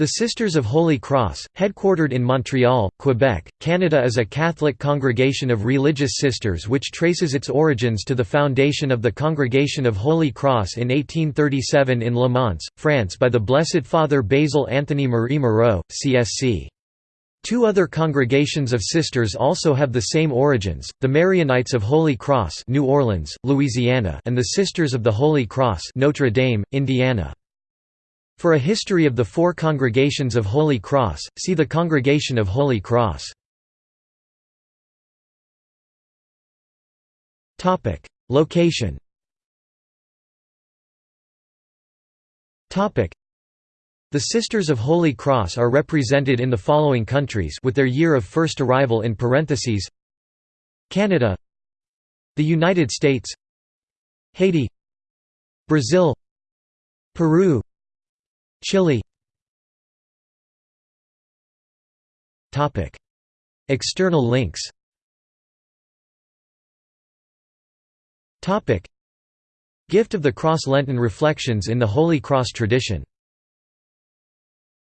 The Sisters of Holy Cross, headquartered in Montreal, Quebec, Canada is a Catholic congregation of religious sisters which traces its origins to the foundation of the Congregation of Holy Cross in 1837 in Le Mans, France by the Blessed Father Basil Anthony Marie Moreau, CSC. Two other congregations of sisters also have the same origins, the Marianites of Holy Cross New Orleans, Louisiana and the Sisters of the Holy Cross Notre Dame, Indiana. For a history of the four congregations of Holy Cross, see the Congregation of Holy Cross. Location The Sisters of Holy Cross are represented in the following countries with their year of first arrival in parentheses. Canada The United States Haiti Brazil Peru Chile. External links. Gift of the Cross Lenten Reflections in the Holy Cross tradition